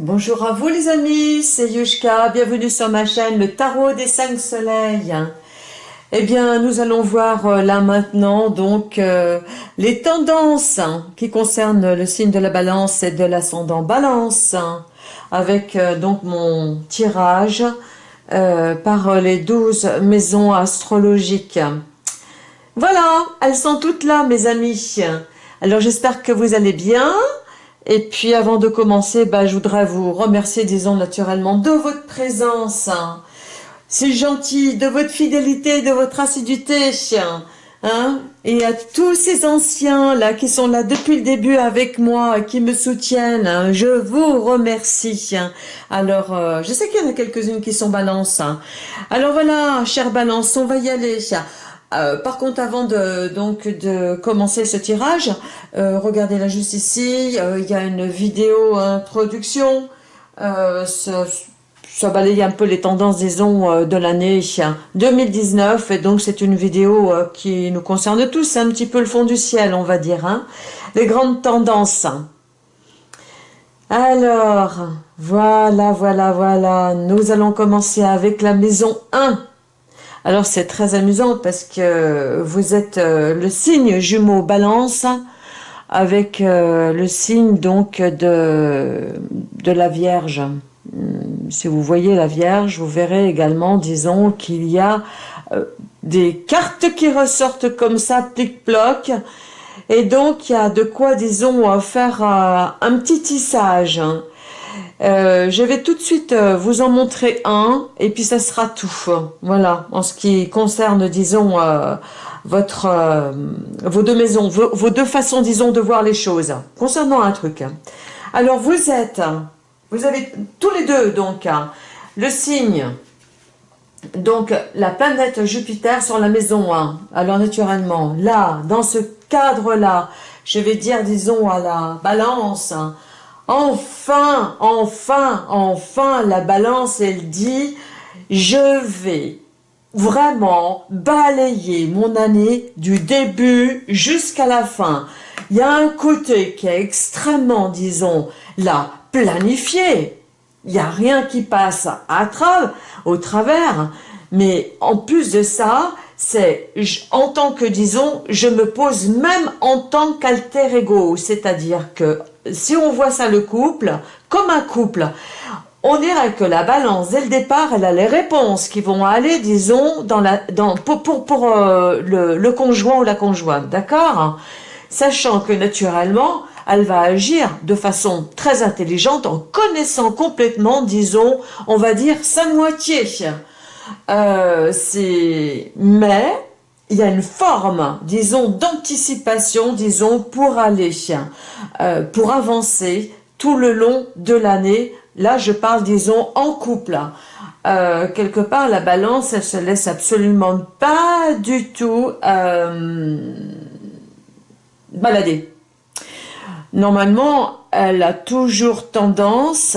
Bonjour à vous les amis, c'est Yushka, bienvenue sur ma chaîne Le Tarot des Cinq Soleils. Eh bien, nous allons voir euh, là maintenant donc euh, les tendances hein, qui concernent le signe de la balance et de l'ascendant balance hein, avec euh, donc mon tirage par les douze maisons astrologiques. Voilà, elles sont toutes là mes amis. Alors j'espère que vous allez bien. Et puis avant de commencer, bah, je voudrais vous remercier, disons naturellement, de votre présence. C'est gentil, de votre fidélité, de votre assiduité. Hein et à tous ces anciens là qui sont là depuis le début avec moi, qui me soutiennent, hein, je vous remercie. Alors, euh, je sais qu'il y en a quelques-unes qui sont balance. Hein. Alors voilà, chère balance, on va y aller. Euh, par contre, avant de, donc, de commencer ce tirage, euh, regardez là juste ici, euh, il y a une vidéo introduction. Ça, balaye un peu les tendances, disons, de l'année 2019. Et donc, c'est une vidéo qui nous concerne tous. Un petit peu le fond du ciel, on va dire. Hein. Les grandes tendances. Alors, voilà, voilà, voilà. Nous allons commencer avec la maison 1. Alors c'est très amusant parce que vous êtes euh, le signe jumeau balance avec euh, le signe donc de, de la Vierge. Hmm, si vous voyez la Vierge, vous verrez également, disons, qu'il y a euh, des cartes qui ressortent comme ça, plic-ploc, et donc il y a de quoi, disons, faire un petit tissage. Euh, je vais tout de suite euh, vous en montrer un, et puis ça sera tout. Voilà, en ce qui concerne, disons, euh, votre, vos deux maisons, vos, deux façons, disons, de voir les choses. Concernant un truc. Alors, vous êtes, vous avez tous les deux, donc, le signe, donc, la planète Jupiter sur la maison 1. Alors, naturellement, là, dans ce cadre-là, je vais dire, disons, à la balance, Enfin, enfin, enfin, la balance, elle dit, je vais vraiment balayer mon année du début jusqu'à la fin. Il y a un côté qui est extrêmement, disons, là, planifié. Il n'y a rien qui passe à au travers. Mais en plus de ça, c'est en tant que, disons, je me pose même en tant qu'alter ego. C'est-à-dire que si on voit ça le couple, comme un couple, on dirait que la balance, dès le départ, elle a les réponses qui vont aller, disons, dans la, dans, pour, pour, euh, le, le, conjoint ou la conjointe, d'accord? Sachant que naturellement, elle va agir de façon très intelligente en connaissant complètement, disons, on va dire, sa moitié. Euh, mais il y a une forme, disons, d'anticipation, disons, pour aller, euh, pour avancer tout le long de l'année. Là, je parle, disons, en couple. Euh, quelque part, la balance, elle se laisse absolument pas du tout balader. Normalement, elle a toujours tendance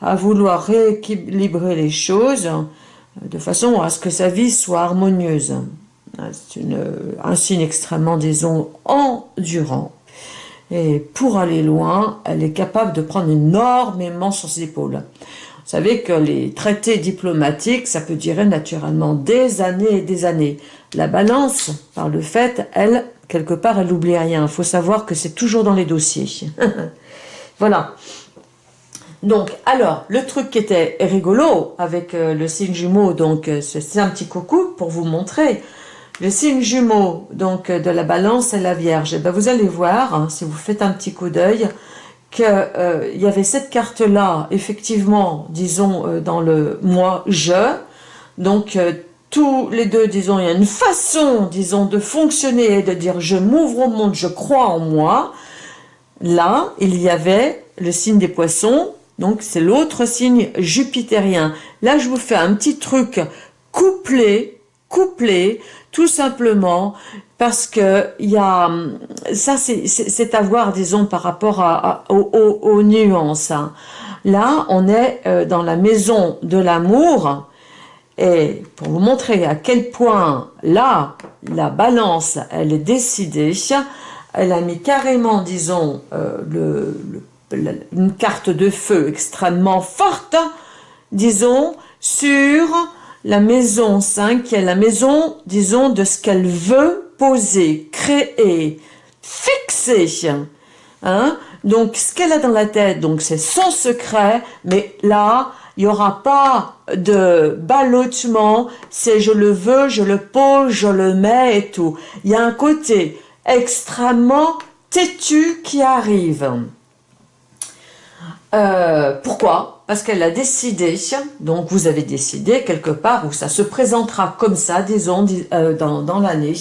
à vouloir rééquilibrer les choses de façon à ce que sa vie soit harmonieuse. C'est un signe extrêmement, disons, endurant. Et pour aller loin, elle est capable de prendre énormément sur ses épaules. Vous savez que les traités diplomatiques, ça peut durer naturellement des années et des années. La balance, par le fait, elle, quelque part, elle n'oublie rien. Il faut savoir que c'est toujours dans les dossiers. voilà. Donc, alors, le truc qui était rigolo avec euh, le signe jumeau, donc euh, c'est un petit coucou pour vous montrer le signe jumeau donc de la balance et la vierge. Et eh ben, vous allez voir, hein, si vous faites un petit coup d'œil, qu'il euh, y avait cette carte-là, effectivement, disons, euh, dans le mois « je ». Donc, euh, tous les deux, disons, il y a une façon, disons, de fonctionner et de dire « je m'ouvre au monde, je crois en moi ». Là, il y avait le signe des poissons, donc c'est l'autre signe jupitérien. Là, je vous fais un petit truc couplé, couplé, tout simplement parce que il y ça c'est à voir disons par rapport aux, nuances hein. là on est euh, dans la maison de l'amour et pour vous montrer à quel point là la balance elle est décidée elle a mis carrément disons euh, le, une carte de feu extrêmement forte, disons, sur la maison 5, qui est la maison, disons, de ce qu'elle veut poser, créer, fixer. Hein? Donc, ce qu'elle a dans la tête, donc c'est son secret, mais là, il n'y aura pas de ballottement, c'est je le veux, je le pose, je le mets et tout. Il y a un côté extrêmement têtu qui arrive. Euh, pourquoi? Parce qu'elle a décidé, donc vous avez décidé quelque part où ça se présentera comme ça, disons, euh, dans, dans l'année,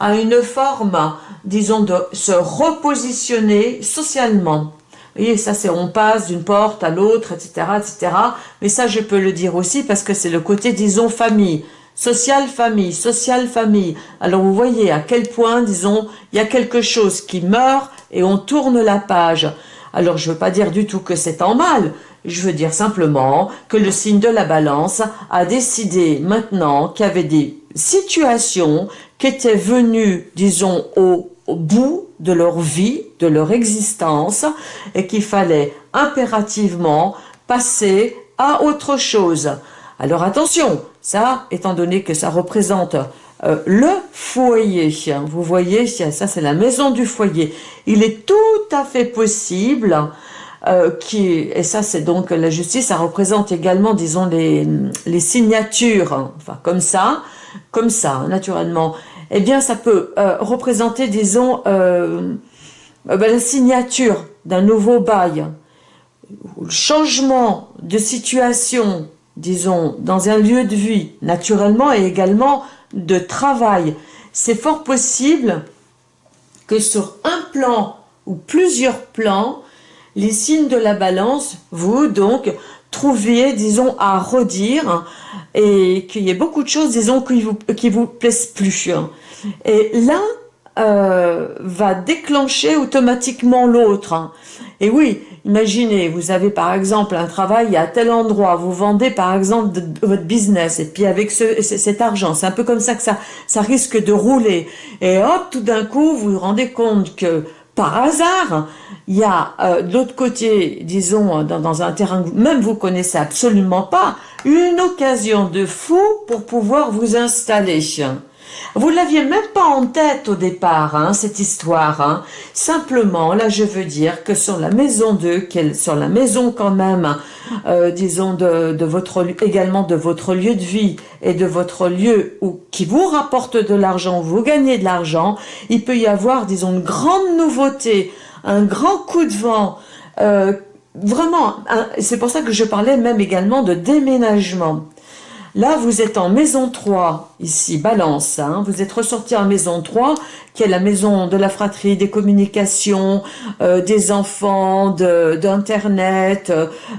à une forme, disons, de se repositionner socialement. Vous voyez, ça c'est on passe d'une porte à l'autre, etc., etc. Mais ça, je peux le dire aussi parce que c'est le côté, disons, famille. Social famille, social famille. Alors vous voyez à quel point, disons, il y a quelque chose qui meurt et on tourne la page. Alors je ne veux pas dire du tout que c'est en mal, je veux dire simplement que le signe de la balance a décidé maintenant qu'il y avait des situations qui étaient venues, disons, au, au bout de leur vie, de leur existence, et qu'il fallait impérativement passer à autre chose. Alors attention, ça, étant donné que ça représente euh, le foyer, vous voyez, ça c'est la maison du foyer, il est tout à fait possible euh, et ça c'est donc la justice, ça représente également, disons, les, les signatures, enfin comme ça, comme ça, naturellement, eh bien ça peut euh, représenter, disons, ben, la signature d'un nouveau bail, le changement de situation disons, dans un lieu de vie, naturellement, et également de travail. C'est fort possible que sur un plan ou plusieurs plans, les signes de la balance, vous donc, trouviez, disons, à redire et qu'il y ait beaucoup de choses, disons, qui vous, qui vous plaisent plus. Et l'un euh, va déclencher automatiquement l'autre. Et oui, Imaginez, vous avez par exemple un travail à tel endroit, vous vendez par exemple votre business, et puis avec ce, cet argent, c'est un peu comme ça que ça, ça risque de rouler. Et hop, tout d'un coup, vous vous rendez compte que par hasard, il y a euh, de l'autre côté, disons, dans, dans, un terrain que même vous connaissez absolument pas, une occasion de fou pour pouvoir vous installer. Vous l'aviez même pas en tête au départ, hein, cette histoire. Hein. Simplement, là, je veux dire que sur la maison 2, sur la maison quand même, euh, disons, de, de, votre également de votre lieu de vie et de votre lieu où, qui vous rapporte de l'argent, vous gagnez de l'argent, il peut y avoir, disons, une grande nouveauté, un grand coup de vent, euh, vraiment, c'est pour ça que je parlais même également de déménagement. Là, vous êtes en maison 3, ici, balance. Hein. vous êtes ressorti en maison 3, qui est la maison de la fratrie, des communications, euh, des enfants, d'Internet,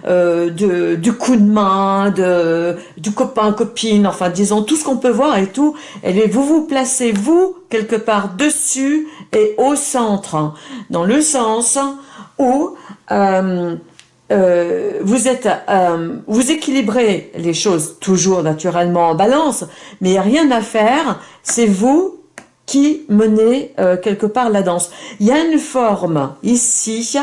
euh, de, du coup de main, de, du copain-copine, enfin, disons, tout ce qu'on peut voir et tout. Et vous vous placez, vous, quelque part dessus et au centre, hein. dans le sens où... Euh, euh, vous êtes, euh, vous équilibrez les choses toujours naturellement en balance, mais il n'y a rien à faire, c'est vous qui menez euh, quelque part la danse. Il y a une forme ici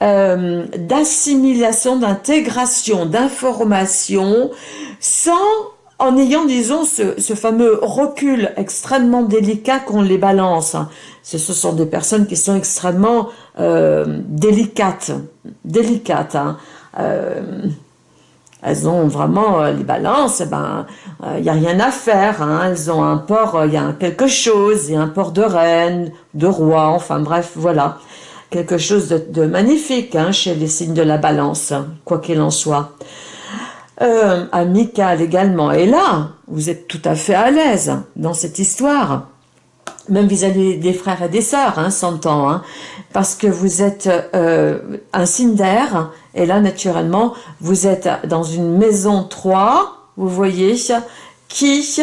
d'assimilation, d'intégration, d'information, sans en ayant, disons, ce, fameux recul extrêmement délicat qu'on les balance. Ce, sont des personnes qui sont extrêmement euh, délicates, délicates. Hein. Euh, elles ont vraiment euh, les balances, ben, il n'y a rien à faire. Hein. Elles ont un port, il y a quelque chose, il y a un port de reine, de roi, enfin bref, voilà. Quelque chose de, de magnifique hein, chez les signes de la balance, quoi qu'il en soit euh, amical également. Et là, vous êtes tout à fait à l'aise dans cette histoire, même vis-à-vis des frères et des sœurs, hein, s'entend, hein, parce que vous êtes euh, un signe d'air, et là, naturellement, vous êtes dans une maison 3, vous voyez, qui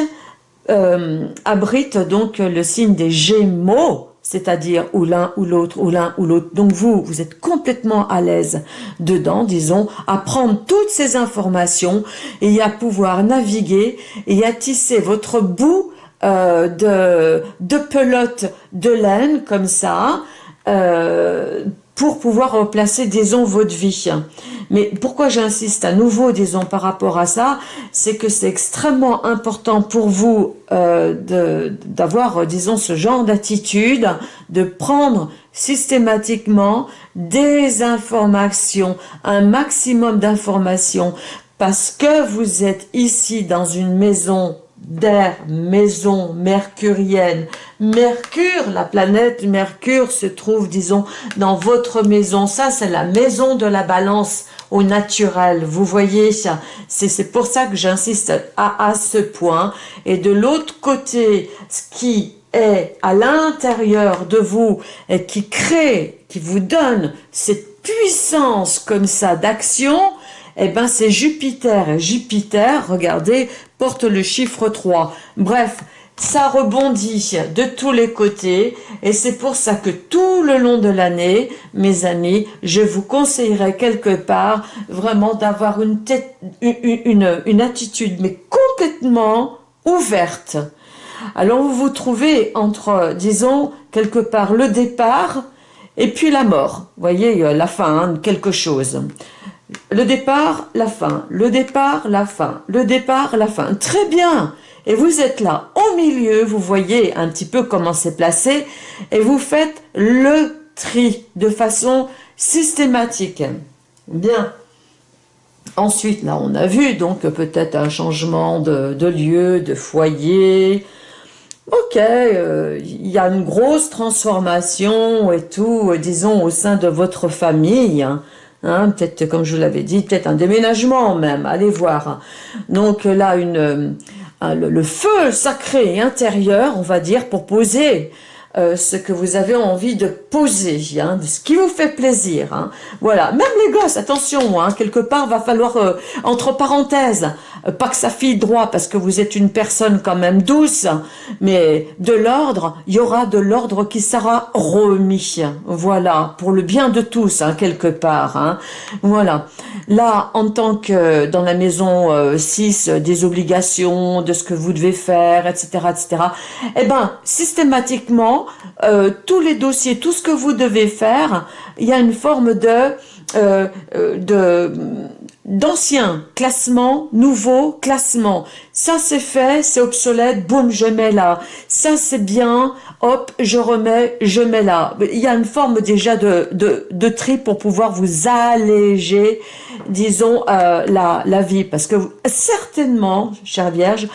euh, abrite donc le signe des Gémeaux, c'est-à-dire ou l'un ou l'autre, ou l'un ou l'autre. Donc vous, vous êtes complètement à l'aise dedans, disons, à prendre toutes ces informations et à pouvoir naviguer et à tisser votre bout euh, de, pelote de laine comme ça, euh, pour pouvoir replacer, disons, votre vie. Mais pourquoi j'insiste à nouveau, disons, par rapport à ça, c'est que c'est extrêmement important pour vous euh, d'avoir, disons, ce genre d'attitude, de prendre systématiquement des informations, un maximum d'informations, parce que vous êtes ici dans une maison d'air, maison mercurienne. Mercure, la planète Mercure se trouve, disons, dans votre maison. Ça, c'est la maison de la balance au naturel. Vous voyez, c'est pour ça que j'insiste à, à ce point. Et de l'autre côté, ce qui est à l'intérieur de vous et qui crée, qui vous donne cette puissance comme ça d'action, eh ben c'est Jupiter. Jupiter, regardez, porte le chiffre 3. Bref, ça rebondit de tous les côtés et c'est pour ça que tout le long de l'année, mes amis, je vous conseillerais quelque part vraiment d'avoir une, attitude mais complètement ouverte. Alors vous vous trouvez entre, disons, quelque part le départ et puis la mort. Voyez, la fin, hein, quelque chose. Le départ, la fin, le départ, la fin, le départ, la fin. Très bien Et vous êtes là, au milieu, vous voyez un petit peu comment c'est placé, et vous faites le tri de façon systématique. Bien. Ensuite, là, on a vu donc peut-être un changement de, lieu, de foyer. Ok, euh, il y a une grosse transformation et tout, disons, au sein de votre famille. Hein. Peut-être, comme je l'avais dit, peut-être un déménagement même, allez voir. Donc là, une, euh, le, feu sacré intérieur, on va dire, pour poser euh, ce que vous avez envie de poser, hein, ce qui vous fait plaisir. Hein. Voilà, même les gosses, attention, hein, quelque part, va falloir, euh, entre parenthèses, euh, pas que ça file droit, parce que vous êtes une personne quand même douce, mais de l'ordre, il y aura de l'ordre qui sera remis. Voilà, pour le bien de tous, quelque part. Voilà. Là, en tant que dans la maison 6, des obligations, de ce que vous devez faire, etc., etc., eh ben, systématiquement, euh, tous les dossiers, tout ce que vous devez faire, il y a une forme de euh, euh, d'anciens classements, nouveaux classements. Ça c'est fait, c'est obsolète, boum, je mets là. Ça c'est bien, hop, je remets, je mets là. Il y a une forme déjà de, tri pour pouvoir vous alléger, disons, la vie. Parce que certainement, chère Vierge,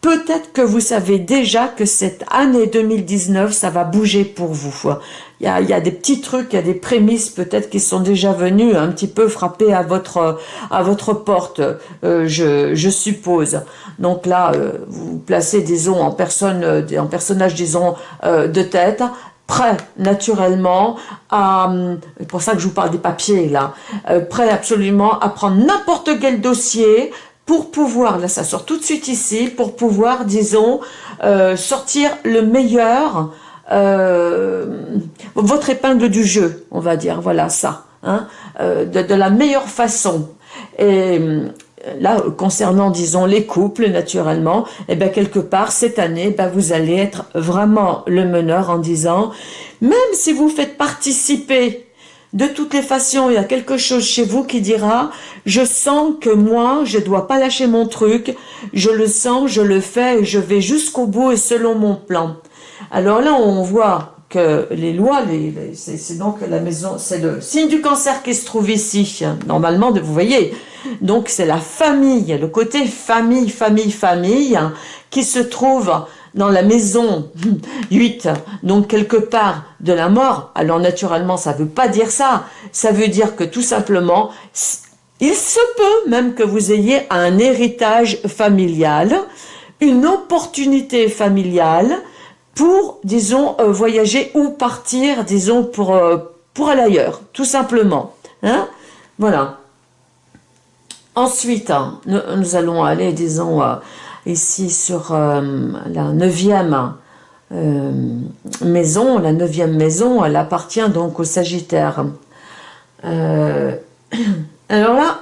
Peut-être que vous savez déjà que cette année 2019, ça va bouger pour vous. Il y a, il y a des petits trucs, il y a des prémices peut-être qui sont déjà venus un petit peu frapper à votre à votre porte, euh, je, je, suppose. Donc là, euh, vous placez, disons, en personne, euh, en personnage, disons, de tête, prêt naturellement à, c'est pour ça que je vous parle des papiers là, prêt absolument à prendre n'importe quel dossier, pour pouvoir, là ça sort tout de suite ici, pour pouvoir, disons, euh, sortir le meilleur, euh, votre épingle du jeu, on va dire, voilà ça, hein, euh, de, la meilleure façon. Et là, concernant, disons, les couples, naturellement, et eh bien quelque part, cette année, ben, vous allez être vraiment le meneur en disant, même si vous faites participer de toutes les façons, il y a quelque chose chez vous qui dira « Je sens que moi, je dois pas lâcher mon truc, je le sens, je le fais, je vais jusqu'au bout et selon mon plan. » Alors là, on voit que les lois, c'est donc la maison, c'est le signe du cancer qui se trouve ici, normalement, vous voyez. Donc c'est la famille, le côté famille, famille, famille, qui se trouve dans la maison 8, donc quelque part de la mort, alors naturellement ça ne veut pas dire ça, ça veut dire que tout simplement, il se peut même que vous ayez un héritage familial, une opportunité familiale pour, disons, euh, voyager ou partir, disons, pour, euh, pour aller ailleurs, tout simplement. Hein Voilà. Ensuite, hein, nous, allons aller, disons, euh, ici sur euh, la neuvième euh, maison. La neuvième maison, elle appartient donc au Sagittaire. Euh, alors là,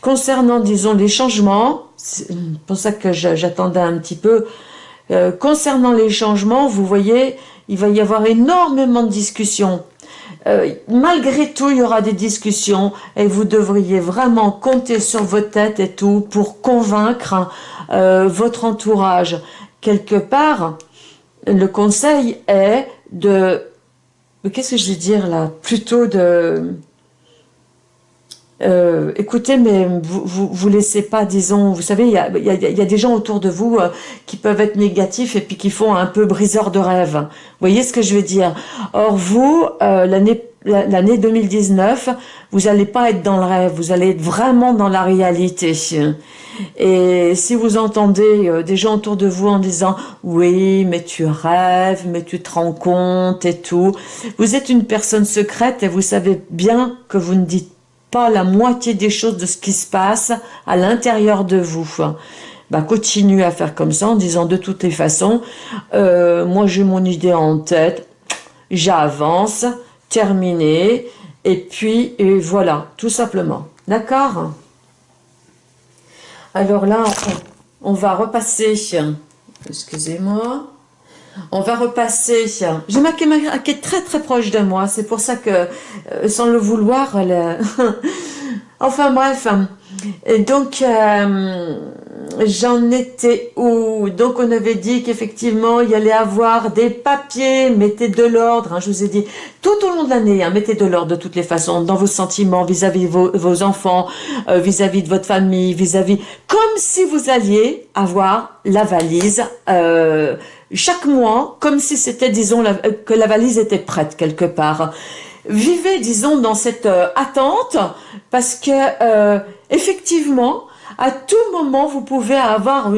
concernant, disons, les changements, c'est pour ça que j'attendais un petit peu, concernant les changements, vous voyez, il va y avoir énormément de discussions. Malgré tout, il y aura des discussions et vous devriez vraiment compter sur votre tête et tout pour convaincre votre entourage. Quelque part, le conseil est de... Qu'est-ce que je vais dire là? Plutôt de... Euh, écoutez, mais vous, vous, vous, laissez pas, disons, vous savez, il y a, des gens autour de vous euh, qui peuvent être négatifs et puis qui font un peu briseur de rêve. Vous voyez ce que je veux dire? Or, vous, euh, l'année l'année 2019, vous n'allez pas être dans le rêve, vous allez être vraiment dans la réalité. Et si vous entendez des gens autour de vous en disant « Oui, mais tu rêves, mais tu te rends compte et tout », vous êtes une personne secrète et vous savez bien que vous ne dites la moitié des choses de ce qui se passe à l'intérieur de vous. Bah, continuez à faire comme ça en disant de toutes les façons, euh, moi j'ai mon idée en tête, j'avance, terminé, et puis voilà, tout simplement. D'accord? Alors là, on, va repasser, excusez-moi, on va repasser, j'ai ma caméra qui est très très proche de moi, c'est pour ça que, euh, sans le vouloir, elle... enfin bref, donc, euh, j'en étais où? Donc, on avait dit qu'effectivement, il y allait avoir des papiers, mettez de l'ordre, hein, je vous ai dit, tout au long de l'année, hein, mettez de l'ordre de toutes les façons, dans vos sentiments, vis-à-vis de vos, enfants, euh, vis-à-vis de votre famille, vis-à-vis, comme si vous alliez avoir la valise chaque mois, comme si c'était, disons, que la valise était prête quelque part. Vivez, disons, dans cette attente, parce que effectivement, à tout moment, vous pouvez avoir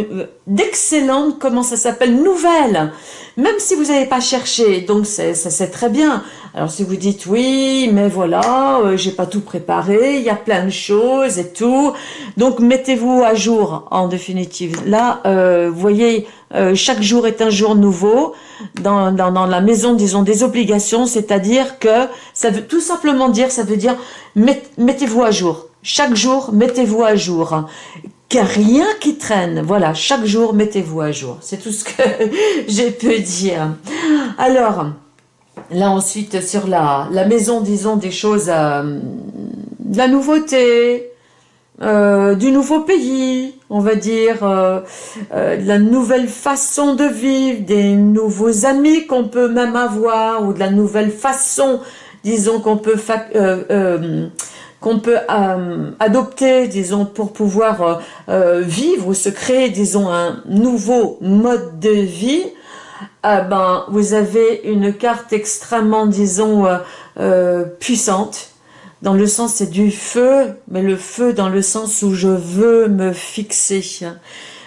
d'excellentes, comment ça s'appelle, nouvelles. Même si vous n'avez pas cherché, donc ça c'est très bien. Alors si vous dites oui, mais voilà, euh, j'ai pas tout préparé, il y a plein de choses et tout. Donc mettez-vous à jour en définitive. Là, euh, vous voyez, euh, chaque jour est un jour nouveau dans la maison, disons, des obligations, c'est-à-dire que ça veut tout simplement dire, ça veut dire mettez-vous à jour. Chaque jour, mettez-vous à jour. Car rien qui traîne. Voilà, chaque jour, mettez-vous à jour. C'est tout ce que j'ai pu dire. Alors, là ensuite, sur la, la maison, disons, des choses, euh, de la nouveauté, euh, du nouveau pays, on va dire, euh, de la nouvelle façon de vivre, des nouveaux amis qu'on peut même avoir, ou de la nouvelle façon, disons, qu'on peut qu'on peut euh, adopter, disons, pour pouvoir euh, euh, vivre ou se créer, disons, un nouveau mode de vie, ben, vous avez une carte extrêmement, disons, puissante. Dans le sens, c'est du feu, mais le feu dans le sens où je veux me fixer.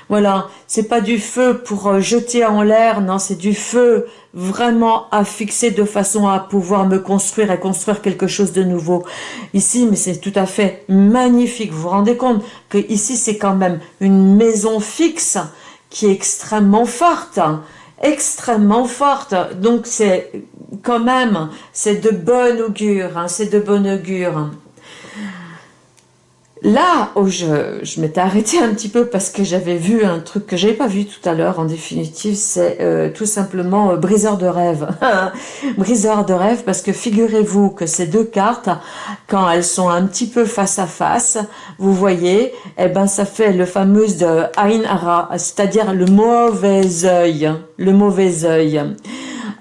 Voilà, c'est pas du feu pour euh, jeter en l'air, non, c'est du feu vraiment à fixer de façon à pouvoir me construire et construire quelque chose de nouveau. Ici, mais c'est tout à fait magnifique. Vous vous rendez compte que ici, c'est quand même une maison fixe qui est extrêmement forte extrêmement forte. Donc c'est quand même, c'est de bon augure, hein, c'est de bon augure. Là où je, je m'étais arrêtée un petit peu parce que j'avais vu un truc que j'avais pas vu tout à l'heure, en définitive, c'est euh, tout simplement euh, briseur de rêve. briseur de rêve parce que figurez-vous que ces deux cartes, quand elles sont un petit peu face à face, vous voyez, eh ben ça fait le fameux de Ain Ara, c'est-à-dire le mauvais œil, le mauvais œil.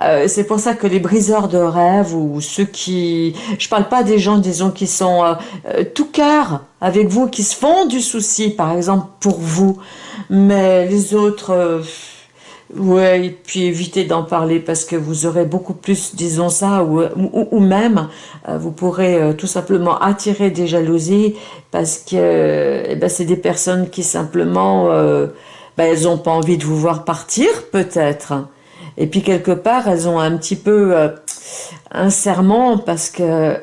Euh, c'est pour ça que les briseurs de rêves ou ceux qui... Je parle pas des gens, disons, qui sont euh, euh, tout cœur avec vous, qui se font du souci, par exemple, pour vous. Mais les autres... Ouais, et puis évitez d'en parler parce que vous aurez beaucoup plus, disons ça, ou, ou, même vous pourrez tout simplement attirer des jalousies parce que eh ben, c'est des personnes qui simplement, ben, elles n'ont pas envie de vous voir partir peut-être. Et puis quelque part, elles ont un petit peu euh, un serment parce que euh,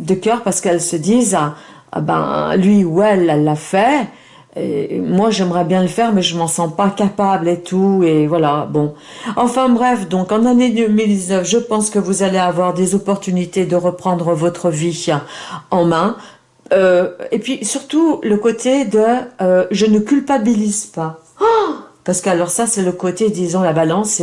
de cœur parce qu'elles se disent ah, ah, ben lui ou elle, l'a fait. Moi, j'aimerais bien le faire, mais je m'en sens pas capable et tout, et voilà, bon. Enfin bref, donc en année 2019, je pense que vous allez avoir des opportunités de reprendre votre vie en main. Euh, et puis surtout, le côté de je ne culpabilise pas. Oh parce que alors ça c'est le côté, disons, la balance,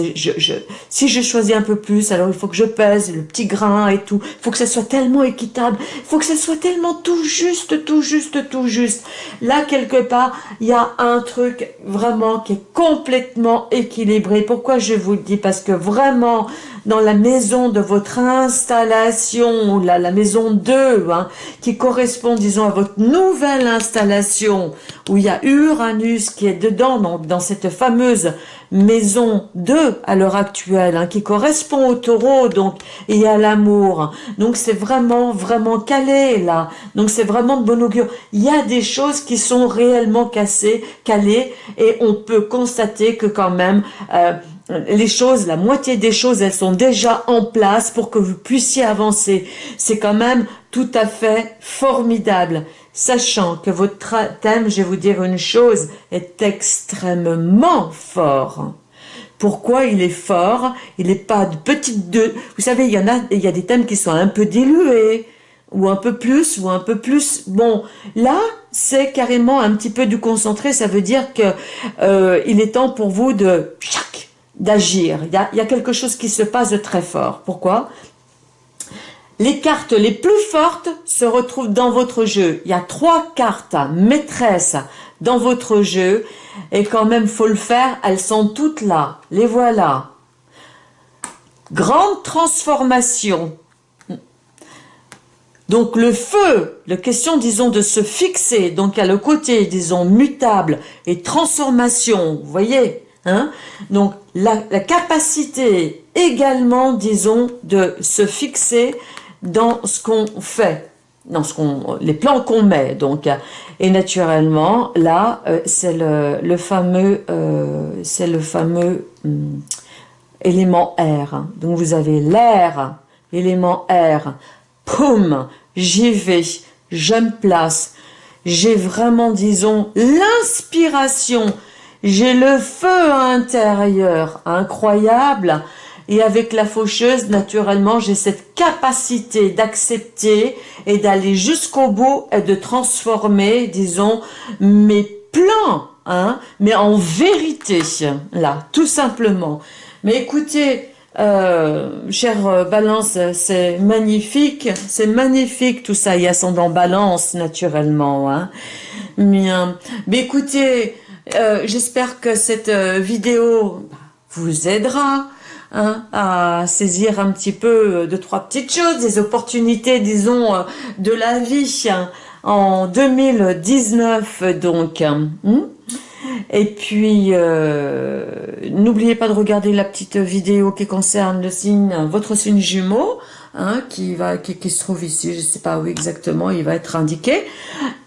si je choisis un peu plus, alors il faut que je pèse le petit grain et tout, il faut que ça soit tellement équitable, il faut que ça soit tellement tout juste, tout juste, tout juste. Là, quelque part, il y a un truc vraiment qui est complètement équilibré. Pourquoi je vous le dis? Parce que vraiment, dans la maison de votre installation, la, la maison 2, hein, qui correspond, disons, à votre nouvelle installation, où il y a Uranus qui est dedans, donc dans cette fameuse maison 2 à l'heure actuelle, hein, qui correspond au taureau, donc, et à l'amour. Donc c'est vraiment, vraiment calé, là. Donc c'est vraiment de bon augure. Il y a des choses qui sont réellement cassées, calées, et on peut constater que quand même, euh, les choses, la moitié des choses, elles sont déjà en place pour que vous puissiez avancer. C'est quand même tout à fait formidable. Sachant que votre thème, je vais vous dire une chose, est extrêmement fort. Pourquoi il est fort? Il n'est pas de petite deux. Vous savez, il y en a, il y a des thèmes qui sont un peu dilués, ou un peu plus, ou un peu plus. Bon, là, c'est carrément un petit peu du concentré. Ça veut dire que euh, il est temps pour vous de d'agir. Il, y, a, quelque chose qui se passe de très fort. Pourquoi? Les cartes les plus fortes se retrouvent dans votre jeu. Il y a trois cartes maîtresses dans votre jeu. Et quand même, faut le faire. Elles sont toutes là. Les voilà. Grande transformation. Donc le feu, la question disons de se fixer, donc à le côté disons mutable et transformation, vous voyez? Hein? Donc, la, capacité également, disons, de se fixer dans ce qu'on fait, dans ce qu'on, les plans qu'on met. Donc, et naturellement, là, euh, c'est le, fameux, euh, c'est le fameux élément R. Donc, vous avez l'air, élément R. Poum, j'y vais, je me place. J'ai vraiment, disons, l'inspiration j'ai le feu intérieur incroyable et avec la faucheuse, naturellement, j'ai cette capacité d'accepter et d'aller jusqu'au bout et de transformer, disons, mes plans, hein, mais en vérité, là, tout simplement. Mais écoutez, euh, chère Balance, c'est magnifique, c'est magnifique tout ça, il y a son dans Balance, naturellement. Hein. Mais écoutez, euh, j'espère que cette euh, vidéo vous aidera hein, à saisir un petit peu euh, de trois petites choses, des opportunités, disons, de la vie hein, en 2019, donc. Hein. Et puis, n'oubliez pas de regarder la petite vidéo qui concerne le signe, votre signe jumeau, qui, va, qui, qui, se trouve ici, je ne sais pas où exactement, il va être indiqué.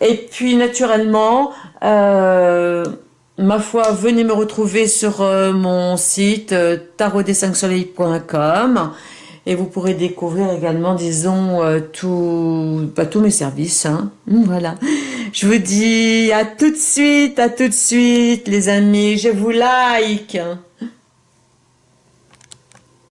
Et puis, naturellement, euh, ma foi, venez me retrouver sur euh, mon site euh, tarotdes5soleil.com et vous pourrez découvrir également, disons, euh, bah, tous mes services. Hein. Voilà. Je vous dis à tout de suite, à tout de suite, les amis. Je vous like.